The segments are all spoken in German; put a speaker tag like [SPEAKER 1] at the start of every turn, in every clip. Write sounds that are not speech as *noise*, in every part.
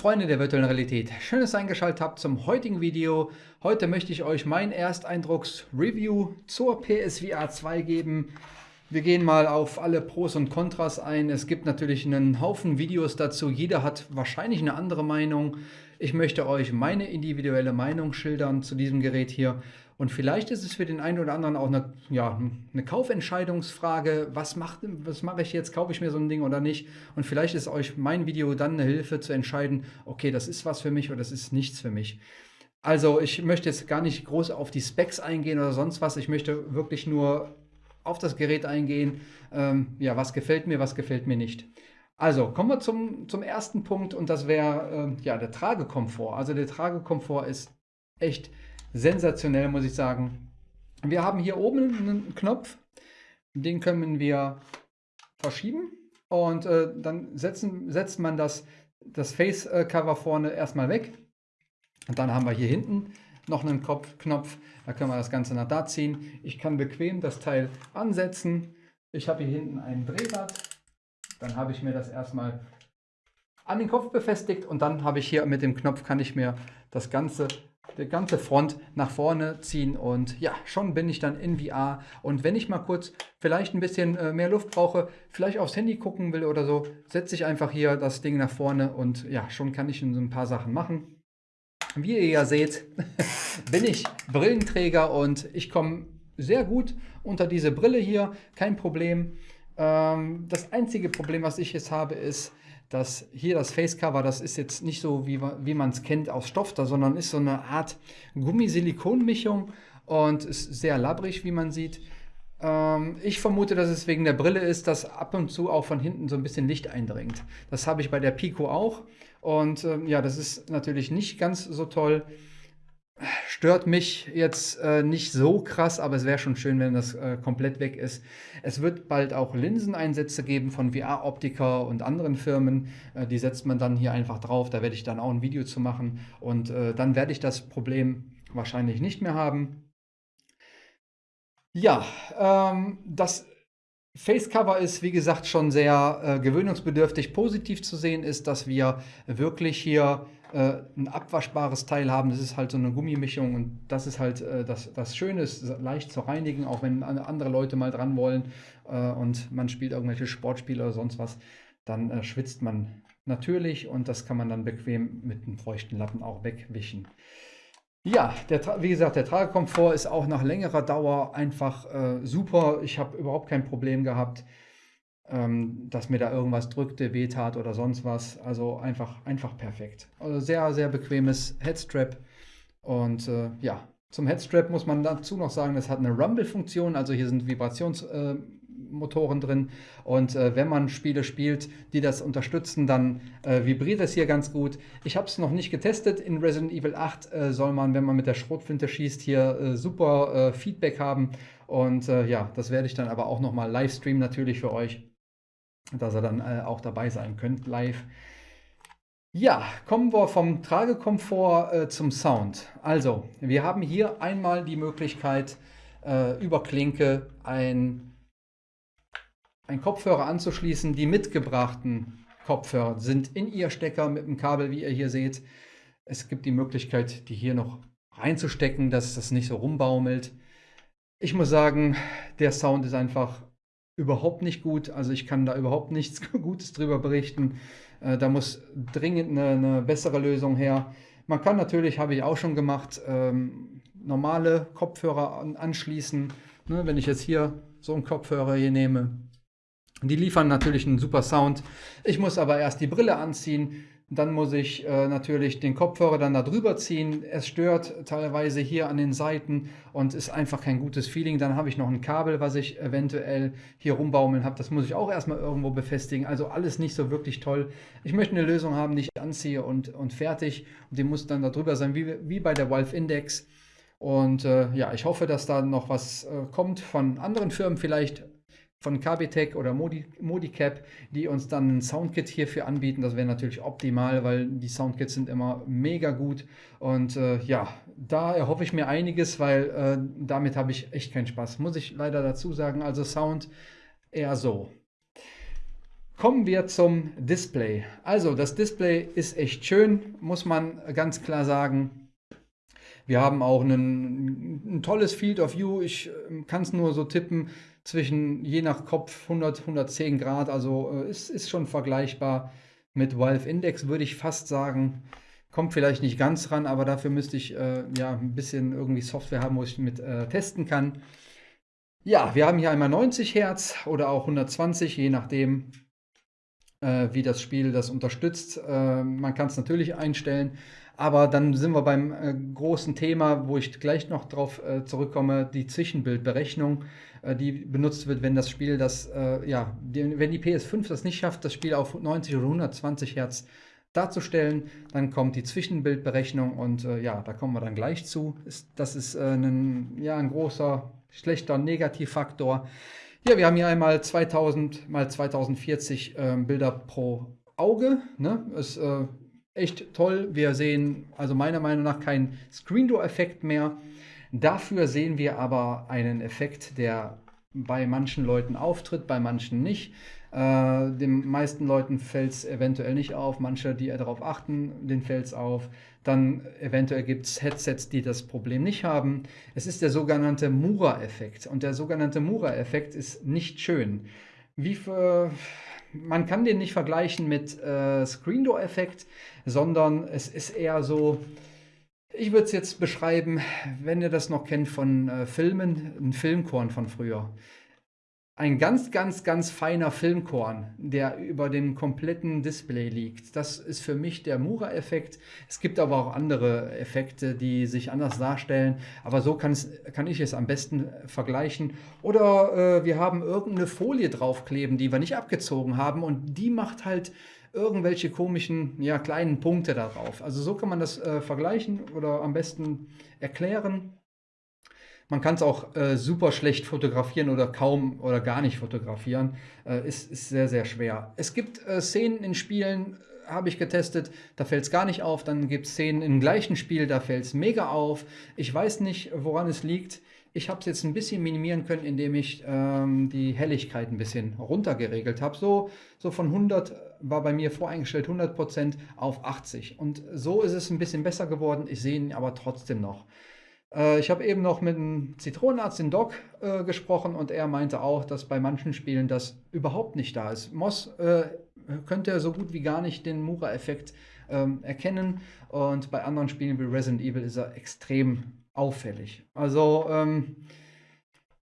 [SPEAKER 1] Freunde der virtuellen Realität, schön, dass ihr eingeschaltet habt zum heutigen Video. Heute möchte ich euch mein Ersteindrucks-Review zur PSVR 2 geben. Wir gehen mal auf alle Pros und Kontras ein. Es gibt natürlich einen Haufen Videos dazu. Jeder hat wahrscheinlich eine andere Meinung. Ich möchte euch meine individuelle Meinung schildern zu diesem Gerät hier. Und vielleicht ist es für den einen oder anderen auch eine, ja, eine Kaufentscheidungsfrage. Was, macht, was mache ich jetzt? Kaufe ich mir so ein Ding oder nicht? Und vielleicht ist euch mein Video dann eine Hilfe zu entscheiden, okay, das ist was für mich oder das ist nichts für mich. Also ich möchte jetzt gar nicht groß auf die Specs eingehen oder sonst was. Ich möchte wirklich nur auf das Gerät eingehen. Ähm, ja, was gefällt mir, was gefällt mir nicht. Also kommen wir zum, zum ersten Punkt und das wäre äh, ja, der Tragekomfort. Also der Tragekomfort ist echt sensationell, muss ich sagen. Wir haben hier oben einen Knopf, den können wir verschieben und äh, dann setzen, setzt man das, das Face-Cover vorne erstmal weg. Und dann haben wir hier hinten noch einen Kopf, Knopf, da können wir das Ganze nach da ziehen. Ich kann bequem das Teil ansetzen. Ich habe hier hinten ein Drehrad. Dann habe ich mir das erstmal an den Kopf befestigt und dann habe ich hier mit dem Knopf kann ich mir das Ganze die ganze Front nach vorne ziehen und ja, schon bin ich dann in VR. Und wenn ich mal kurz vielleicht ein bisschen äh, mehr Luft brauche, vielleicht aufs Handy gucken will oder so, setze ich einfach hier das Ding nach vorne und ja, schon kann ich ein paar Sachen machen. Wie ihr ja seht, *laughs* bin ich Brillenträger und ich komme sehr gut unter diese Brille hier, kein Problem. Ähm, das einzige Problem, was ich jetzt habe, ist, dass hier das Facecover, das ist jetzt nicht so, wie, wie man es kennt aus Stoff, da, sondern ist so eine Art Gummi-Silikon-Mischung und ist sehr labbrig, wie man sieht. Ähm, ich vermute, dass es wegen der Brille ist, dass ab und zu auch von hinten so ein bisschen Licht eindringt. Das habe ich bei der Pico auch und ähm, ja, das ist natürlich nicht ganz so toll stört mich jetzt äh, nicht so krass, aber es wäre schon schön, wenn das äh, komplett weg ist. Es wird bald auch Linseneinsätze geben von VR-Optiker und anderen Firmen. Äh, die setzt man dann hier einfach drauf. Da werde ich dann auch ein Video zu machen. Und äh, dann werde ich das Problem wahrscheinlich nicht mehr haben. Ja, ähm, das Facecover ist, wie gesagt, schon sehr äh, gewöhnungsbedürftig. Positiv zu sehen ist, dass wir wirklich hier äh, ein abwaschbares Teil haben. Das ist halt so eine Gummimischung und das ist halt äh, das, das Schöne, ist leicht zu reinigen, auch wenn andere Leute mal dran wollen äh, und man spielt irgendwelche Sportspiele oder sonst was, dann äh, schwitzt man natürlich und das kann man dann bequem mit einem feuchten Lappen auch wegwischen. Ja, der, wie gesagt, der Tragekomfort ist auch nach längerer Dauer einfach äh, super. Ich habe überhaupt kein Problem gehabt dass mir da irgendwas drückte, wehtat oder sonst was. Also einfach, einfach perfekt. Also sehr, sehr bequemes Headstrap. Und äh, ja, zum Headstrap muss man dazu noch sagen, es hat eine Rumble-Funktion, also hier sind Vibrationsmotoren äh, drin. Und äh, wenn man Spiele spielt, die das unterstützen, dann äh, vibriert es hier ganz gut. Ich habe es noch nicht getestet. In Resident Evil 8 äh, soll man, wenn man mit der Schrotflinte schießt, hier äh, super Feedback haben. Und ja, das werde ich dann aber auch nochmal live streamen natürlich für euch dass ihr dann äh, auch dabei sein könnt live. Ja, kommen wir vom Tragekomfort äh, zum Sound. Also, wir haben hier einmal die Möglichkeit, äh, über Klinke ein, ein Kopfhörer anzuschließen. Die mitgebrachten Kopfhörer sind in ihr Stecker mit dem Kabel, wie ihr hier seht. Es gibt die Möglichkeit, die hier noch reinzustecken, dass das nicht so rumbaumelt. Ich muss sagen, der Sound ist einfach überhaupt nicht gut. Also ich kann da überhaupt nichts *laughs* Gutes drüber berichten. Äh, da muss dringend eine, eine, bessere Lösung her. Man kann natürlich, habe ich auch schon gemacht, ähm, normale Kopfhörer an, anschließen. Ne, wenn ich jetzt hier so einen Kopfhörer hier nehme, die liefern natürlich einen super Sound. Ich muss aber erst die Brille anziehen, dann muss ich äh, natürlich den Kopfhörer dann da drüber ziehen. Es stört teilweise hier an den Seiten und ist einfach kein gutes Feeling. Dann habe ich noch ein Kabel, was ich eventuell hier rumbaumeln habe. Das muss ich auch erstmal irgendwo befestigen. Also alles nicht so wirklich toll. Ich möchte eine Lösung haben, die ich anziehe und, und fertig. Und die muss dann da drüber sein, wie, wie bei der Valve Index. Und äh, ja, ich hoffe, dass da noch was äh, kommt von anderen Firmen vielleicht von KBTech oder Modi, Modicap, die uns dann ein Soundkit hierfür anbieten. Das wäre natürlich optimal, weil die Soundkits sind immer mega gut. Und äh, ja, da erhoffe ich mir einiges, weil äh, damit habe ich echt keinen Spaß. Muss ich leider dazu sagen. Also Sound eher so. Kommen wir zum Display. Also das Display ist echt schön, muss man ganz klar sagen. Wir haben auch einen, ein tolles Field of View. Ich ähm, kann es nur so tippen zwischen je nach Kopf 100, 110 Grad. Also äh, ist, ist schon vergleichbar mit Valve Index, würde ich fast sagen. Kommt vielleicht nicht ganz ran, aber dafür müsste ich äh, ja ein bisschen irgendwie Software haben, wo ich mit äh, testen kann. Ja, wir haben hier einmal 90 Hertz oder auch 120, je nachdem, äh, wie das Spiel das unterstützt. Äh, man kann es natürlich einstellen, aber dann sind wir beim äh, großen Thema, wo ich gleich noch drauf äh, zurückkomme, die Zwischenbildberechnung, äh, die benutzt wird, wenn das Spiel das, äh, ja, die, wenn die PS5 das nicht schafft, das Spiel auf 90 oder 120 Hertz darzustellen, dann kommt die Zwischenbildberechnung und ja, da kommen wir dann gleich zu. Ist, das ist ein, ja, ein großer, schlechter Negativfaktor. Ja, wir haben hier einmal 2000 mal 2040 äh, Bilder pro Auge. Ne? Ist äh, echt toll. Wir sehen also meiner Meinung nach keinen Screen Door Effekt mehr. Dafür sehen wir aber einen Effekt, der bei manchen Leuten auftritt, bei manchen nicht. Äh, den meisten Leuten fällt es eventuell nicht auf, manche, die darauf achten, denen fällt es auf. Dann eventuell gibt es Headsets, die das Problem nicht haben. Es ist der sogenannte Mura-Effekt. Und der sogenannte Mura-Effekt ist nicht schön. Wie für, man kann den nicht vergleichen mit äh, Screen Door-Effekt, sondern es ist eher so, ich würde es jetzt beschreiben, wenn ihr das noch kennt von äh, Filmen, ein Filmkorn von früher ein ganz, ganz, ganz feiner Filmkorn, der über dem kompletten Display liegt. Das ist für mich der Mura-Effekt. Es gibt aber auch andere Effekte, die sich anders darstellen. Aber so kann ich es am besten vergleichen. Oder äh, wir haben irgendeine Folie draufkleben, die wir nicht abgezogen haben. Und die macht halt irgendwelche komischen, ja, kleinen Punkte darauf. Also so kann man das äh, vergleichen oder am besten erklären. Man kann es auch äh, super schlecht fotografieren oder kaum oder gar nicht fotografieren. Äh, ist, ist sehr, sehr schwer. Es gibt äh, Szenen in Spielen, äh, habe ich getestet, da fällt es gar nicht auf. Dann gibt es Szenen im gleichen Spiel, da fällt es mega auf. Ich weiß nicht, woran es liegt. Ich habe es jetzt ein bisschen minimieren können, indem ich ähm, die Helligkeit ein bisschen runtergeregelt habe. So, so von 100 war bei mir voreingestellt 100% auf 80. Und so ist es ein bisschen besser geworden. Ich sehe ihn aber trotzdem noch. Äh, ich habe eben noch mit einem Zitronenarzt, den Doc, äh, gesprochen und er meinte auch, dass bei manchen Spielen das überhaupt nicht da ist. Moss äh, könnte so gut wie gar nicht den Mura-Effekt ähm, erkennen und bei anderen Spielen wie Resident Evil ist er extrem auffällig. Also ähm,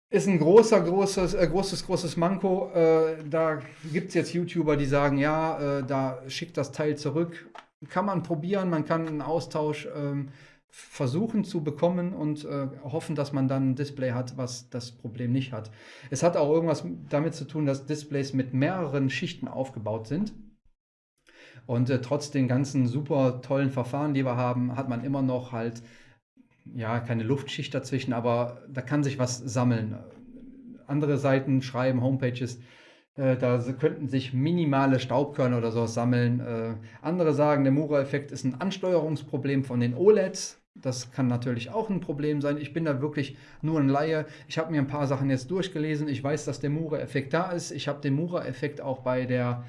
[SPEAKER 1] ist ein großer, großes, äh, großes, großes Manko. Äh, da gibt es jetzt YouTuber, die sagen, ja, äh, da schickt das Teil zurück. Kann man probieren, man kann einen Austausch ähm, versuchen zu bekommen und äh, hoffen, dass man dann ein Display hat, was das Problem nicht hat. Es hat auch irgendwas damit zu tun, dass Displays mit mehreren Schichten aufgebaut sind. Und äh, trotz den ganzen super tollen Verfahren, die wir haben, hat man immer noch halt, ja, keine Luftschicht dazwischen, aber da kann sich was sammeln. Andere Seiten schreiben, Homepages, äh, da könnten sich minimale Staubkörner oder sowas sammeln. Äh, andere sagen, der Mura-Effekt ist ein Ansteuerungsproblem von den OLEDs. Das kann natürlich auch ein Problem sein. Ich bin da wirklich nur ein Laie. Ich habe mir ein paar Sachen jetzt durchgelesen. Ich weiß, dass der Mura-Effekt da ist. Ich habe den Mura-Effekt auch bei der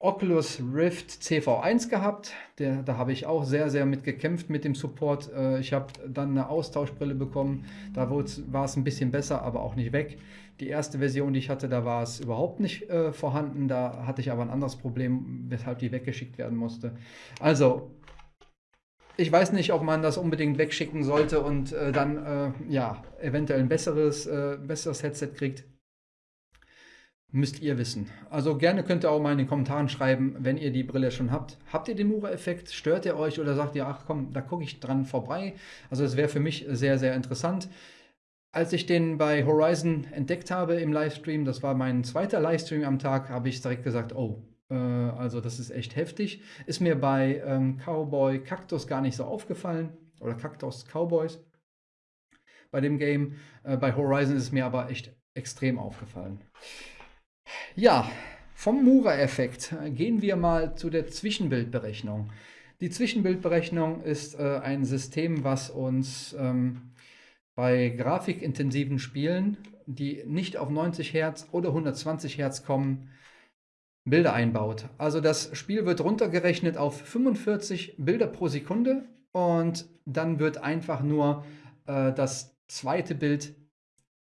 [SPEAKER 1] Oculus Rift CV1 gehabt. Der, da habe ich auch sehr, sehr mit gekämpft mit dem Support. Äh, ich habe dann eine Austauschbrille bekommen. Da war es ein bisschen besser, aber auch nicht weg. Die erste Version, die ich hatte, da war es überhaupt nicht äh, vorhanden. Da hatte ich aber ein anderes Problem, weshalb die weggeschickt werden musste. Also, ich weiß nicht, ob man das unbedingt wegschicken sollte und äh, dann äh, ja, eventuell ein besseres, äh, besseres Headset kriegt. Müsst ihr wissen. Also gerne könnt ihr auch mal in den Kommentaren schreiben, wenn ihr die Brille schon habt. Habt ihr den Mura-Effekt? Stört ihr euch oder sagt ihr, ach komm, da gucke ich dran vorbei? Also es wäre für mich sehr, sehr interessant. Als ich den bei Horizon entdeckt habe im Livestream, das war mein zweiter Livestream am Tag, habe ich direkt gesagt, oh, also das ist echt heftig. Ist mir bei ähm, Cowboy Cactus gar nicht so aufgefallen. Oder Cactus Cowboys bei dem Game. Äh, bei Horizon ist es mir aber echt extrem aufgefallen. Ja, vom Mura-Effekt gehen wir mal zu der Zwischenbildberechnung. Die Zwischenbildberechnung ist äh, ein System, was uns ähm, bei grafikintensiven Spielen, die nicht auf 90 Hertz oder 120 Hertz kommen, Bilder einbaut. Also das Spiel wird runtergerechnet auf 45 Bilder pro Sekunde und dann wird einfach nur äh, das zweite Bild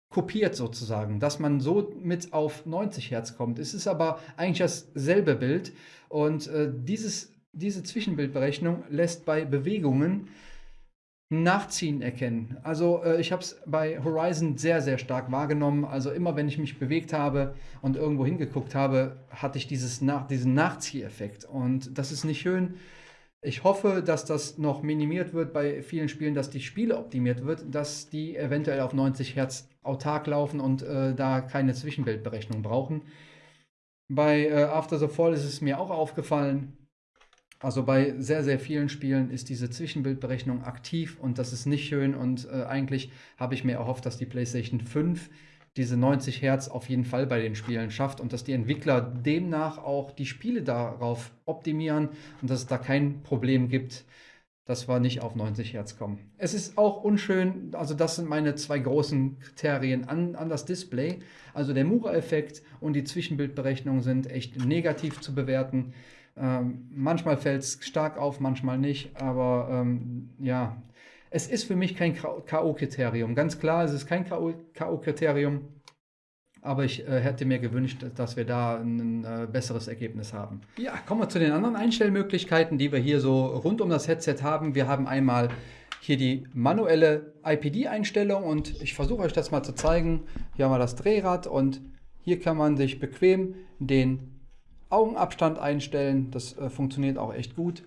[SPEAKER 1] kopiert sozusagen, dass man so mit auf 90 Hertz kommt. Es ist aber eigentlich dasselbe Bild und äh, dieses, diese Zwischenbildberechnung lässt bei Bewegungen Nachziehen erkennen. Also äh, ich habe es bei Horizon sehr, sehr stark wahrgenommen. Also immer wenn ich mich bewegt habe und irgendwo hingeguckt habe, hatte ich dieses Nach diesen Nachzieheffekt. Und das ist nicht schön. Ich hoffe, dass das noch minimiert wird bei vielen Spielen, dass die Spiele optimiert wird, dass die eventuell auf 90 Hertz autark laufen und äh, da keine Zwischenbildberechnung brauchen. Bei äh, After the Fall ist es mir auch aufgefallen, also bei sehr, sehr vielen Spielen ist diese Zwischenbildberechnung aktiv und das ist nicht schön und äh, eigentlich habe ich mir erhofft, dass die PlayStation 5 diese 90 Hertz auf jeden Fall bei den Spielen schafft und dass die Entwickler demnach auch die Spiele darauf optimieren und dass es da kein Problem gibt, dass wir nicht auf 90 Hertz kommen. Es ist auch unschön, also das sind meine zwei großen Kriterien an, an das Display. Also der Mura-Effekt und die Zwischenbildberechnung sind echt negativ zu bewerten. Ähm, manchmal fällt es stark auf, manchmal nicht, aber ähm, ja, es ist für mich kein K.O.-Kriterium. Ganz klar, es ist kein K.O.-Kriterium, aber ich äh, hätte mir gewünscht, dass wir da ein äh, besseres Ergebnis haben. Ja, kommen wir zu den anderen Einstellmöglichkeiten, die wir hier so rund um das Headset haben. Wir haben einmal hier die manuelle IPD-Einstellung und ich versuche euch das mal zu zeigen. Hier haben wir das Drehrad und hier kann man sich bequem den Augenabstand einstellen. Das äh, funktioniert auch echt gut.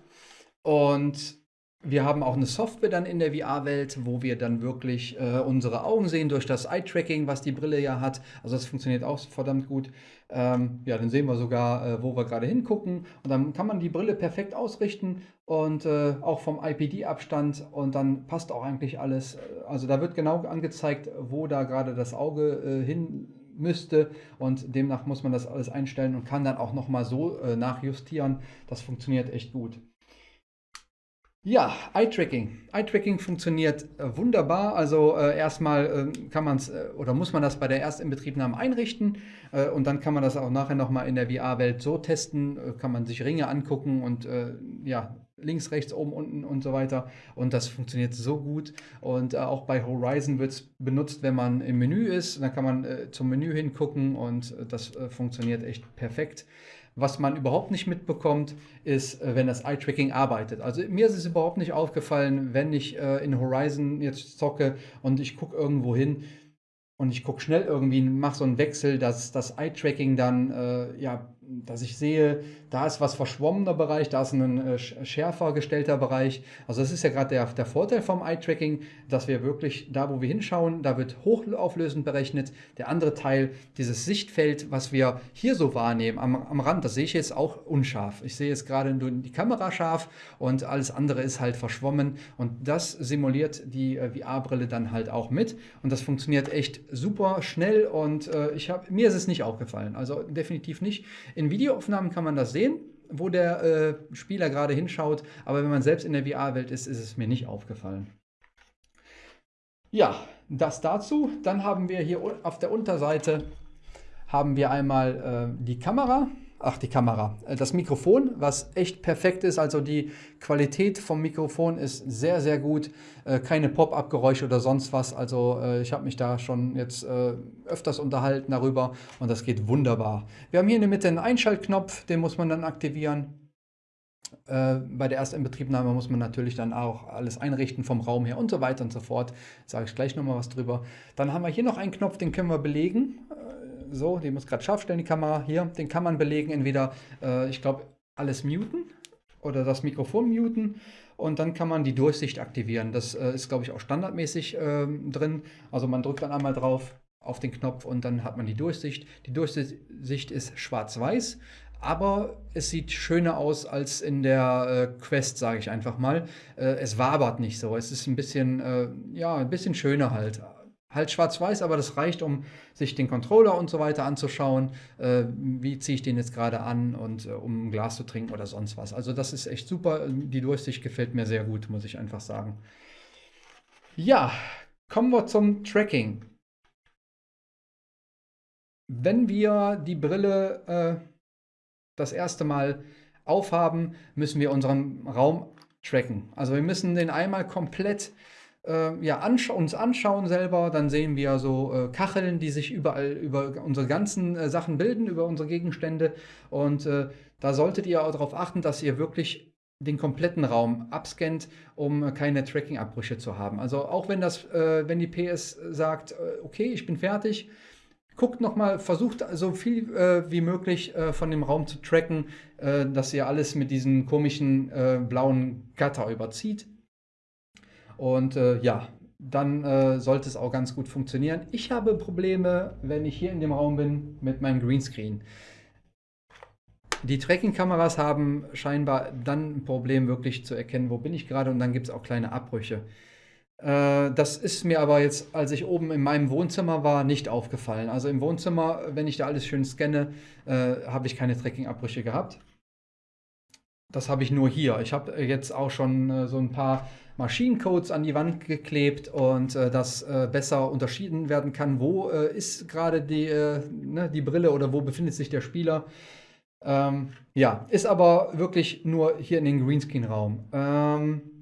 [SPEAKER 1] Und wir haben auch eine Software dann in der VR-Welt, wo wir dann wirklich äh, unsere Augen sehen durch das Eye-Tracking, was die Brille ja hat. Also das funktioniert auch verdammt gut. Ähm, ja, dann sehen wir sogar, äh, wo wir gerade hingucken. Und dann kann man die Brille perfekt ausrichten und äh, auch vom IPD-Abstand. Und dann passt auch eigentlich alles. Also da wird genau angezeigt, wo da gerade das Auge äh, hin müsste und demnach muss man das alles einstellen und kann dann auch nochmal so äh, nachjustieren. Das funktioniert echt gut. Ja, Eye-Tracking. Eye-Tracking funktioniert äh, wunderbar. Also äh, erstmal äh, kann man es äh, oder muss man das bei der Erstinbetriebnahme einrichten äh, und dann kann man das auch nachher nochmal in der VR-Welt so testen. Äh, kann man sich Ringe angucken und ja, links, rechts, oben, unten und so weiter. Und das funktioniert so gut. Und auch bei Horizon wird es benutzt, wenn man im Menü ist. Dann kann man zum Menü hingucken und das funktioniert echt perfekt. Was man überhaupt nicht mitbekommt, ist, äh, wenn das Eye-Tracking arbeitet. Also mir ist es überhaupt nicht aufgefallen, wenn ich äh, in Horizon jetzt zocke und ich gucke irgendwo hin und ich gucke schnell irgendwie, mache so einen Wechsel, dass das Eye-Tracking dann äh, ja dass ich sehe, da ist was verschwommener Bereich, da ist ein äh, schärfer gestellter Bereich. Also das ist ja gerade der, der Vorteil vom Eye-Tracking, dass wir wirklich da, wo wir hinschauen, da wird hochauflösend berechnet. Der andere Teil, dieses Sichtfeld, was wir hier so wahrnehmen am, am Rand, das sehe ich jetzt auch unscharf. Ich sehe jetzt gerade nur die Kamera scharf und alles andere ist halt verschwommen und das simuliert die äh, VR-Brille dann halt auch mit und das funktioniert echt super schnell und äh, ich hab, mir ist es nicht aufgefallen, also definitiv nicht. In Videoaufnahmen kann man das sehen, wo der äh, Spieler gerade hinschaut, aber wenn man selbst in der VR-Welt ist, ist es mir nicht aufgefallen. Ja, das dazu. Dann haben wir hier auf der Unterseite haben wir einmal äh, die Kamera ach die Kamera, äh, das Mikrofon, was echt perfekt ist. Also die Qualität vom Mikrofon ist sehr, sehr gut. Äh, keine Pop-up-Geräusche oder sonst was. Also äh, ich habe mich da schon jetzt öfters unterhalten darüber und das geht wunderbar. Wir haben hier in der Mitte einen Einschaltknopf, den muss man dann aktivieren. bei der Erstinbetriebnahme muss man natürlich dann auch alles einrichten vom Raum her und so weiter und so fort. Sage ich gleich nochmal was drüber. Dann haben wir hier noch einen Knopf, den können wir belegen so, die muss gerade scharf stellen, die Kamera hier, den kann man belegen, entweder, äh, ich glaube, alles muten oder das Mikrofon muten und dann kann man die Durchsicht aktivieren. Das äh, ist, glaube ich, auch standardmäßig äh, drin. Also man drückt dann einmal drauf auf den Knopf und dann hat man die Durchsicht. Die Durchsicht ist schwarz-weiß, aber es sieht schöner aus als in der äh, Quest, sage ich einfach mal. Äh, es wabert nicht so. Es ist ein bisschen, äh, ja, ein bisschen schöner halt halt schwarz-weiß, aber das reicht, um sich den Controller und so weiter anzuschauen. Äh, wie ziehe ich den jetzt gerade an und äh, um ein Glas zu trinken oder sonst was. Also das ist echt super. Die Durchsicht gefällt mir sehr gut, muss ich einfach sagen. Ja, kommen wir zum Tracking. Wenn wir die Brille äh, das erste Mal aufhaben, müssen wir unseren Raum tracken. Also wir müssen den einmal komplett ja, ansch uns anschauen selber. Dann sehen wir so äh, Kacheln, die sich überall über unsere ganzen äh, Sachen bilden, über unsere Gegenstände. Und äh, da solltet ihr auch darauf achten, dass ihr wirklich den kompletten Raum abscannt, um keine Tracking-Abbrüche zu haben. Also auch wenn das, äh, wenn die PS sagt, okay, ich bin fertig, guckt nochmal, versucht so viel äh, wie möglich äh, von dem Raum zu tracken, äh, dass ihr alles mit diesem komischen äh, blauen Gatter überzieht. Und äh, ja, dann äh, sollte es auch ganz gut funktionieren. Ich habe Probleme, wenn ich hier in dem Raum bin, mit meinem Greenscreen. Die Tracking-Kameras haben scheinbar dann ein Problem, wirklich zu erkennen, wo bin ich gerade und dann gibt es auch kleine Abbrüche. Äh, das ist mir aber jetzt, als ich oben in meinem Wohnzimmer war, nicht aufgefallen. Also im Wohnzimmer, wenn ich da alles schön scanne, äh, habe ich keine Tracking-Abbrüche gehabt. Das habe ich nur hier. Ich habe jetzt auch schon äh, so ein paar Maschinencodes an die Wand geklebt und äh, dass äh, besser unterschieden werden kann, wo äh, ist gerade die, ne, die Brille oder wo befindet sich der Spieler. Ähm, ja, ist aber wirklich nur hier in den Greenscreen-Raum. Ähm,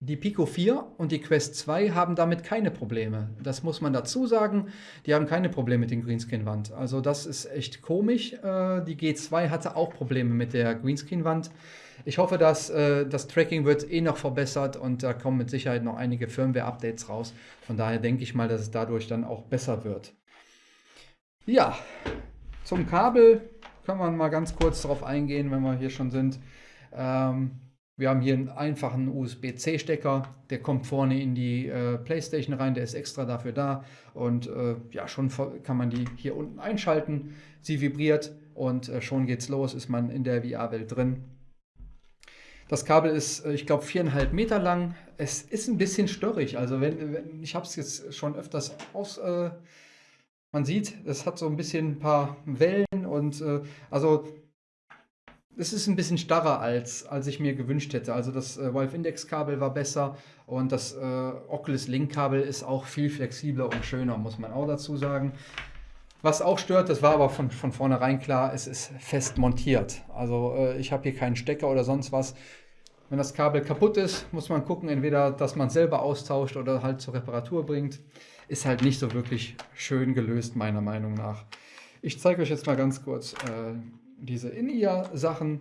[SPEAKER 1] die Pico 4 und die Quest 2 haben damit keine Probleme. Das muss man dazu sagen. Die haben keine Probleme mit der Greenscreen-Wand. Also das ist echt komisch. Äh, die G2 hatte auch Probleme mit der Greenscreen-Wand. Ich hoffe, dass äh, das Tracking wird eh noch verbessert und da kommen mit Sicherheit noch einige Firmware-Updates raus. Von daher denke ich mal, dass es dadurch dann auch besser wird. Ja, zum Kabel können wir mal ganz kurz darauf eingehen, wenn wir hier schon sind. Ähm, wir haben hier einen einfachen USB-C-Stecker, der kommt vorne in die äh, Playstation rein, der ist extra dafür da und äh, ja, schon kann man die hier unten einschalten. Sie vibriert und äh, schon geht's los, ist man in der VR-Welt drin. Das Kabel ist, äh, ich glaube, viereinhalb Meter lang. Es ist ein bisschen störrig, also wenn, wenn ich habe es jetzt schon öfters aus... Äh, man sieht, es hat so ein bisschen ein paar Wellen und äh, also es ist ein bisschen starrer, als, als ich mir gewünscht hätte. Also das äh, Valve Index Kabel war besser und das äh, Oculus Link Kabel ist auch viel flexibler und schöner, muss man auch dazu sagen. Was auch stört, das war aber von, von vornherein klar, es ist fest montiert. Also äh, ich habe hier keinen Stecker oder sonst was. Wenn das Kabel kaputt ist, muss man gucken, entweder, dass man es selber austauscht oder halt zur Reparatur bringt. Ist halt nicht so wirklich schön gelöst, meiner Meinung nach. Ich zeige euch jetzt mal ganz kurz äh, diese In-Ear-Sachen.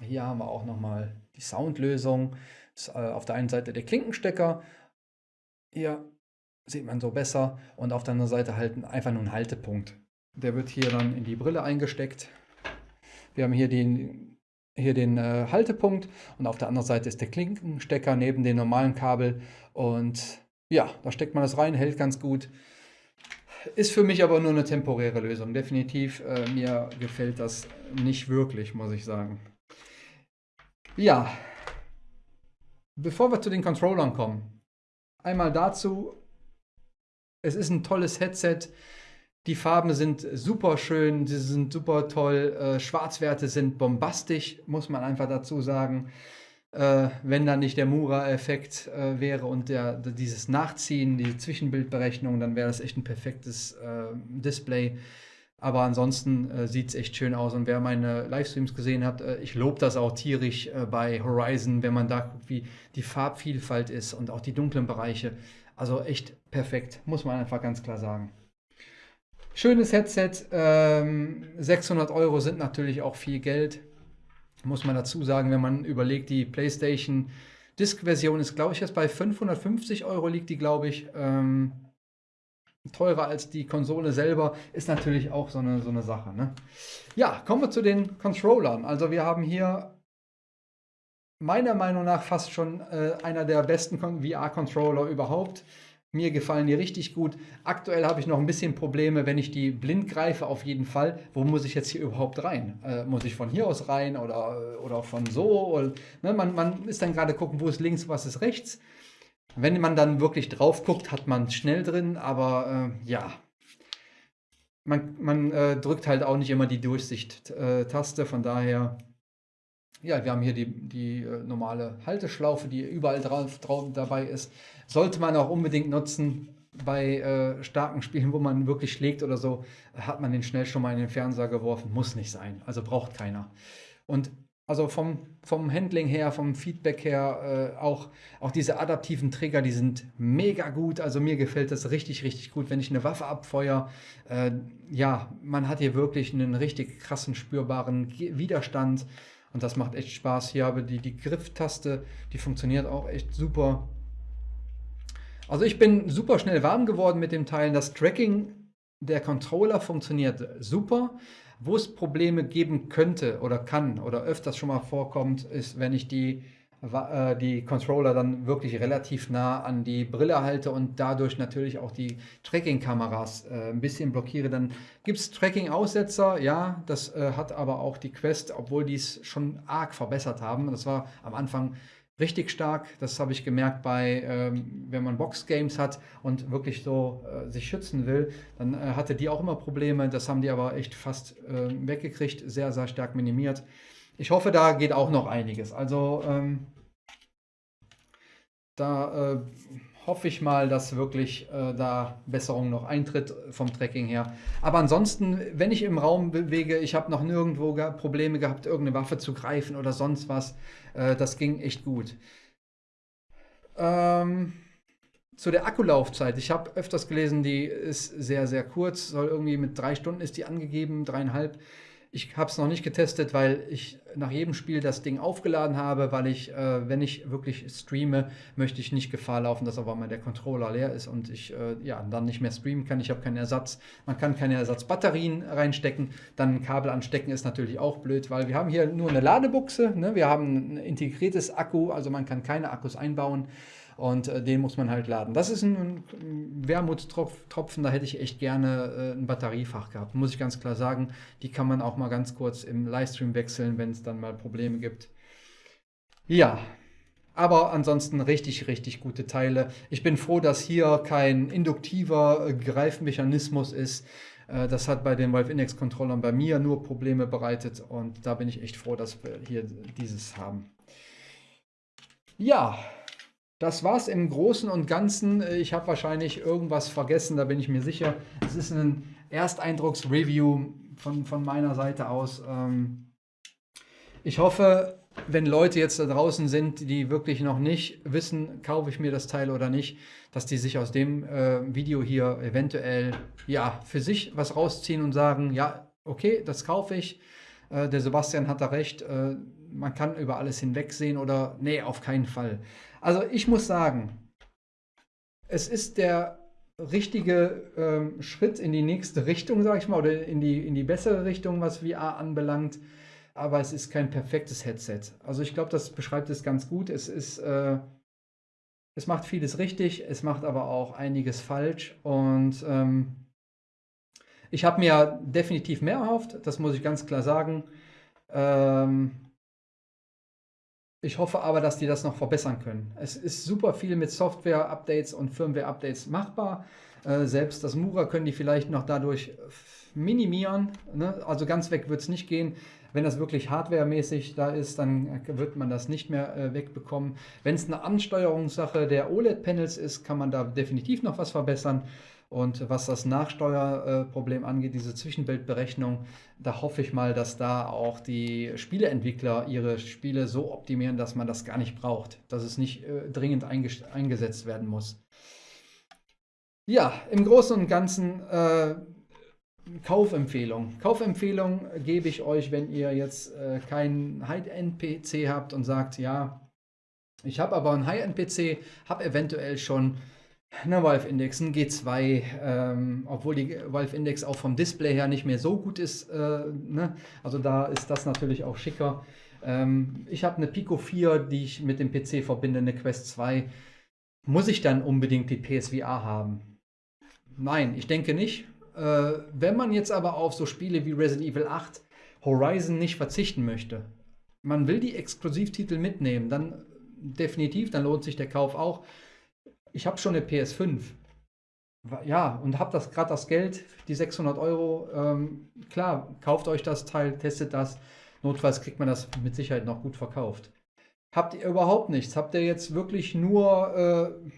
[SPEAKER 1] Hier haben wir auch nochmal die Soundlösung. Ist, äh, auf der einen Seite der Klinkenstecker. Hier sieht man so besser. Und auf der anderen Seite halt einfach nur ein Haltepunkt. Der wird hier dann in die Brille eingesteckt. Wir haben hier den, hier den äh, Haltepunkt und auf der anderen Seite ist der Klinkenstecker neben dem normalen Kabel. Und ja, da steckt man das rein, hält ganz gut. Ist für mich aber nur eine temporäre Lösung. Definitiv, äh, mir gefällt das nicht wirklich, muss ich sagen. Ja, bevor wir zu den Controllern kommen, einmal dazu, es ist ein tolles Headset. Die Farben sind super schön, sie sind super toll. Äh, Schwarzwerte sind bombastisch, muss man einfach dazu sagen äh, wenn da nicht der Mura-Effekt äh, wäre und der, dieses Nachziehen, die Zwischenbildberechnung, dann wäre das echt ein perfektes äh, Display. Aber ansonsten äh, sieht es echt schön aus. Und wer meine Livestreams gesehen hat, äh, ich lobe das auch tierisch äh, bei Horizon, wenn man da guckt, wie die Farbvielfalt ist und auch die dunklen Bereiche. Also echt perfekt, muss man einfach ganz klar sagen. Schönes Headset, ähm, 600 Euro sind natürlich auch viel Geld muss man dazu sagen, wenn man überlegt, die PlayStation Disk-Version ist, glaube ich, jetzt bei 550 Euro liegt die, glaube ich. Ähm, teurer als die Konsole selber, ist natürlich auch so eine, so eine Sache. Ne? Ja, kommen wir zu den Controllern. Also wir haben hier meiner Meinung nach fast schon äh, einer der besten VR-Controller überhaupt. Mir gefallen die richtig gut. Aktuell habe ich noch ein bisschen Probleme, wenn ich die blind greife, auf jeden Fall. Wo muss ich jetzt hier überhaupt rein? Äh, muss ich von hier aus rein oder, oder von so? Oder, ne, man, man ist dann gerade gucken, wo ist links, was ist rechts. Wenn man dann wirklich drauf guckt, hat man schnell drin, aber äh, ja. Man, man äh, drückt halt auch nicht immer die Durchsicht-Taste, von daher ja, wir haben hier die, die äh, normale Halteschlaufe, die überall drauf, drauf dabei ist. Sollte man auch unbedingt nutzen. bei äh, starken Spielen, wo man wirklich schlägt oder so, hat man den schnell schon mal in den Fernseher geworfen. Muss nicht sein. Also braucht keiner. Und also vom, vom Handling her, vom Feedback her, äh, auch, auch diese adaptiven Trigger, die sind mega gut. Also mir gefällt das richtig, richtig gut, wenn ich eine Waffe abfeuere. Äh, ja, man hat hier wirklich einen richtig krassen, spürbaren Widerstand. Und das macht echt Spaß. Hier habe die, die Grifftaste, die funktioniert auch echt super. Also ich bin super schnell warm geworden mit dem Teil. Das Tracking der Controller funktioniert super. Wo es Probleme geben könnte oder kann oder öfters schon mal vorkommt, ist, wenn ich die, die Controller dann wirklich relativ nah an die Brille halte und dadurch natürlich auch die Tracking-Kameras äh, ein bisschen blockiere. Dann gibt es Tracking-Aussetzer, ja, das äh, hat aber auch die Quest, obwohl die es schon arg verbessert haben. Das war am Anfang richtig stark. Das habe ich gemerkt bei, ähm, wenn man Boxgames hat und wirklich so äh, sich schützen will, dann äh, hatte die auch immer Probleme. Das haben die aber echt fast äh, weggekriegt, sehr, sehr stark minimiert. Ich hoffe, da geht auch noch einiges. Also ähm, da äh, hoffe ich mal, dass wirklich äh, da Besserung noch eintritt vom Tracking her. Aber ansonsten, wenn ich im Raum bewege, ich habe noch nirgendwo ge Probleme gehabt, irgendeine Waffe zu greifen oder sonst was. Äh, das ging echt gut. Ähm, zu der Akkulaufzeit. Ich habe öfters gelesen, die ist sehr, sehr kurz. Soll irgendwie mit drei Stunden ist die angegeben, dreieinhalb. Ich habe es noch nicht getestet, weil ich nach jedem Spiel das Ding aufgeladen habe, weil ich, äh, wenn ich wirklich streame, möchte ich nicht Gefahr laufen, dass aber mal der Controller leer ist und ich äh, ja, dann nicht mehr streamen kann. Ich habe keinen Ersatz. Man kann keine Ersatzbatterien reinstecken. Dann ein Kabel anstecken ist natürlich auch blöd, weil wir haben hier nur eine Ladebuchse. Ne? Wir haben ein integriertes Akku, also man kann keine Akkus einbauen und äh, den muss man halt laden. Das ist ein, ein Wermutstropfen, da hätte ich echt gerne äh, ein Batteriefach gehabt, muss ich ganz klar sagen. Die kann man auch mal ganz kurz im Livestream wechseln, wenn es dann mal Probleme gibt. Ja, aber ansonsten richtig, richtig gute Teile. Ich bin froh, dass hier kein induktiver äh, Greifmechanismus ist. Äh, das hat bei den Valve Index Controllern bei mir nur Probleme bereitet und da bin ich echt froh, dass wir hier dieses haben. Ja, das war es im Großen und Ganzen. Ich habe wahrscheinlich irgendwas vergessen, da bin ich mir sicher. Es ist ein Ersteindrucksreview von, von meiner Seite aus. Ähm, ich hoffe, wenn Leute jetzt da draußen sind, die wirklich noch nicht wissen, kaufe ich mir das Teil oder nicht, dass die sich aus dem äh, Video hier eventuell ja, für sich was rausziehen und sagen, ja, okay, das kaufe ich. Äh, der Sebastian hat da recht. Äh, man kann über alles hinwegsehen oder nee, auf keinen Fall. Also ich muss sagen, es ist der richtige ähm, Schritt in die nächste Richtung, sage ich mal, oder in die, in die bessere Richtung, was VR anbelangt. Aber es ist kein perfektes Headset. Also ich glaube, das beschreibt es ganz gut. Es ist, äh, es macht vieles richtig, es macht aber auch einiges falsch. Und ähm, ich habe mir definitiv mehr erhofft, das muss ich ganz klar sagen. Ähm, ich hoffe aber, dass die das noch verbessern können. Es ist super viel mit Software-Updates und Firmware-Updates machbar. Äh, selbst das Mura können die vielleicht noch dadurch minimieren. Ne? Also ganz weg wird es nicht gehen. Wenn das wirklich hardwaremäßig da ist, dann wird man das nicht mehr äh, wegbekommen. Wenn es eine Ansteuerungssache der OLED-Panels ist, kann man da definitiv noch was verbessern. Und was das Nachsteuerproblem angeht, diese Zwischenbildberechnung, da hoffe ich mal, dass da auch die Spieleentwickler ihre Spiele so optimieren, dass man das gar nicht braucht, dass es nicht äh, dringend eingesetzt werden muss. Ja, im Großen und Ganzen äh, Kaufempfehlung. Kaufempfehlung gebe ich euch, wenn ihr jetzt äh, keinen High-End-PC habt und sagt, ja, ich habe aber einen High-End-PC, habe eventuell schon eine Valve Index, ein G2, ähm, obwohl die Valve Index auch vom Display her nicht mehr so gut ist. Äh, ne? Also da ist das natürlich auch schicker. Ähm, ich habe eine Pico 4, die ich mit dem PC verbinde, eine Quest 2. Muss ich dann unbedingt die PSVR haben? Nein, ich denke nicht. Äh, wenn man jetzt aber auf so Spiele wie Resident Evil 8, Horizon nicht verzichten möchte, man will die Exklusivtitel mitnehmen, dann definitiv, dann lohnt sich der Kauf auch ich habe schon eine PS5. Ja, und habe das gerade das Geld, die 600 Euro. Ähm, klar, kauft euch das Teil, testet das. Notfalls kriegt man das mit Sicherheit noch gut verkauft. Habt ihr überhaupt nichts? Habt ihr jetzt wirklich nur äh,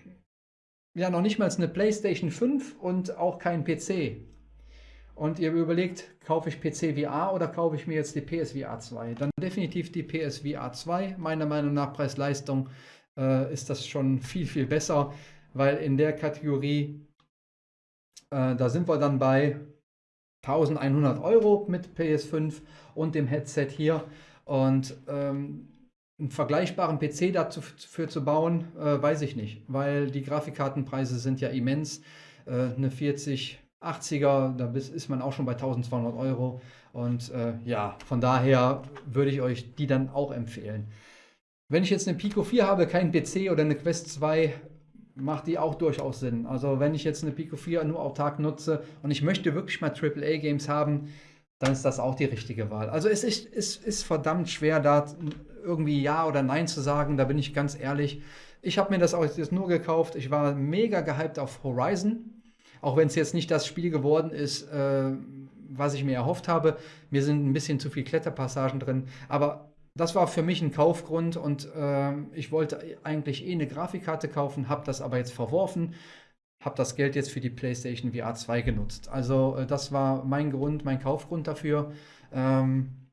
[SPEAKER 1] ja noch nicht mal eine PlayStation 5 und auch kein PC. Und ihr überlegt, kaufe ich PC VR oder kaufe ich mir jetzt die PSVR 2? Dann definitiv die PSVR 2. Meiner Meinung nach Preis-Leistung äh, ist das schon viel, viel besser, weil in der Kategorie, äh, da sind wir dann bei 1100 Euro mit PS5 und dem Headset hier. Und ähm, einen vergleichbaren PC dafür zu bauen, äh, weiß ich nicht, weil die Grafikkartenpreise sind ja immens. Äh, eine 4080er, da ist man auch schon bei 1200 Euro. Und äh, ja, von daher würde ich euch die dann auch empfehlen. Wenn ich jetzt eine Pico 4 habe, kein PC oder eine Quest 2, macht die auch durchaus Sinn. Also wenn ich jetzt eine Pico 4 nur autark nutze und ich möchte wirklich mal AAA-Games haben, dann ist das auch die richtige Wahl. Also es ist, es ist verdammt schwer, da irgendwie Ja oder Nein zu sagen, da bin ich ganz ehrlich. Ich habe mir das auch jetzt nur gekauft. Ich war mega gehypt auf Horizon, auch wenn es jetzt nicht das Spiel geworden ist, äh, was ich mir erhofft habe. Mir sind ein bisschen zu viele Kletterpassagen drin, aber das war für mich ein Kaufgrund und äh, ich wollte eigentlich eh eine Grafikkarte kaufen, habe das aber jetzt verworfen, habe das Geld jetzt für die PlayStation VR 2 genutzt. Also äh, das war mein Grund, mein Kaufgrund dafür. Ähm,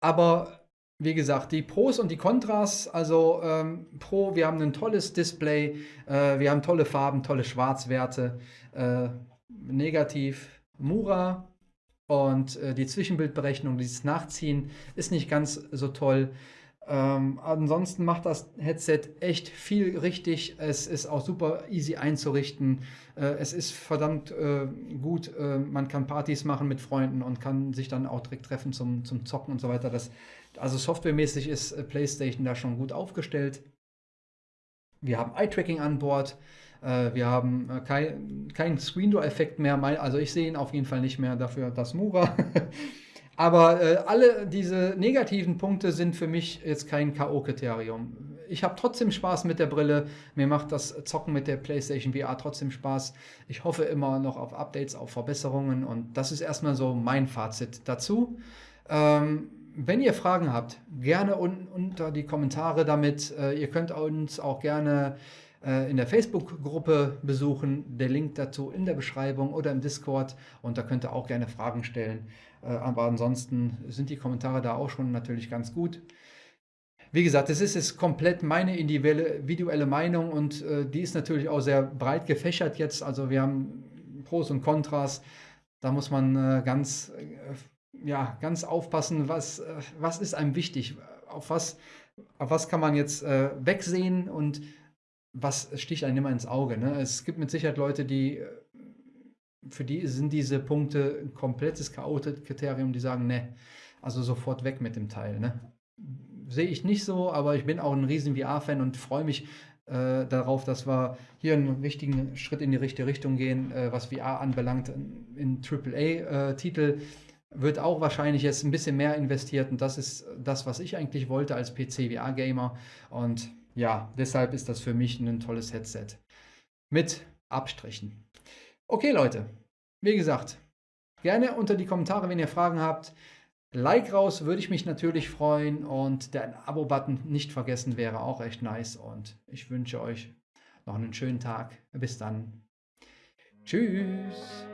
[SPEAKER 1] aber wie gesagt, die Pros und die Kontras, also ähm, Pro, wir haben ein tolles Display, äh, wir haben tolle Farben, tolle Schwarzwerte. Äh, negativ, Mura, und äh, die Zwischenbildberechnung, dieses Nachziehen ist nicht ganz so toll. Ähm, ansonsten macht das Headset echt viel richtig. Es ist auch super easy einzurichten. Äh, es ist verdammt äh, gut. Äh, man kann Partys machen mit Freunden und kann sich dann auch direkt treffen zum, zum Zocken und so weiter. Das, also softwaremäßig ist äh, PlayStation da schon gut aufgestellt. Wir haben Eye-Tracking an Bord. Äh, wir haben äh, keinen kein Screen-Door-Effekt mehr. Also ich sehe ihn auf jeden Fall nicht mehr, dafür das Mura. *laughs* Aber äh, alle diese negativen Punkte sind für mich jetzt kein K.O.-Kriterium. Ich habe trotzdem Spaß mit der Brille. Mir macht das Zocken mit der PlayStation VR trotzdem Spaß. Ich hoffe immer noch auf Updates, auf Verbesserungen. Und das ist erstmal so mein Fazit dazu. Ähm, wenn ihr Fragen habt, gerne un unter die Kommentare damit. Äh, ihr könnt uns auch gerne in der Facebook-Gruppe besuchen. Der Link dazu in der Beschreibung oder im Discord. Und da könnt ihr auch gerne Fragen stellen. Äh, aber ansonsten sind die Kommentare da auch schon natürlich ganz gut. Wie gesagt, das ist jetzt komplett meine individuelle Meinung und äh, die ist natürlich auch sehr breit gefächert jetzt. Also wir haben Pros und Kontras. Da muss man äh, ganz, äh, ja, ganz aufpassen, was, äh, was ist einem wichtig. Auf was, auf was kann man jetzt wegsehen und was sticht einem immer ins Auge. Ne? Es gibt mit Sicherheit Leute, die äh, für die sind diese Punkte ein komplettes K.O.-Kriterium, die sagen, ne, also sofort weg mit dem Teil. Ne? Sehe ich nicht so, aber ich bin auch ein riesen VR-Fan und freue mich äh, darauf, dass wir hier einen richtigen Schritt in die richtige Richtung gehen, äh, was VR anbelangt. In AAA-Titel äh, wird auch wahrscheinlich jetzt ein bisschen mehr investiert und das ist das, was ich eigentlich wollte als PC-VR-Gamer und ja, deshalb ist das für mich ein tolles Headset. Mit Abstrichen. Okay, Leute. Wie gesagt, gerne unter die Kommentare, wenn ihr Fragen habt. Like raus, würde ich mich natürlich freuen. Und der Abo-Button nicht vergessen wäre auch echt nice. Und ich wünsche euch noch einen schönen Tag. Bis dann. Tschüss.